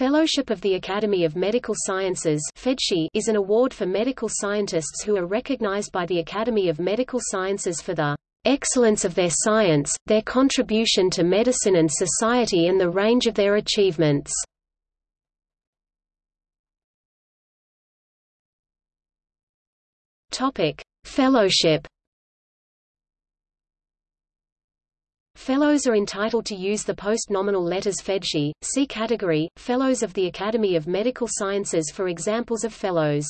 Fellowship of the Academy of Medical Sciences is an award for medical scientists who are recognized by the Academy of Medical Sciences for the excellence of their science, their contribution to medicine and society and the range of their achievements. Fellowship Fellows are entitled to use the post-nominal letters FMedSci. See category, Fellows of the Academy of Medical Sciences for examples of fellows.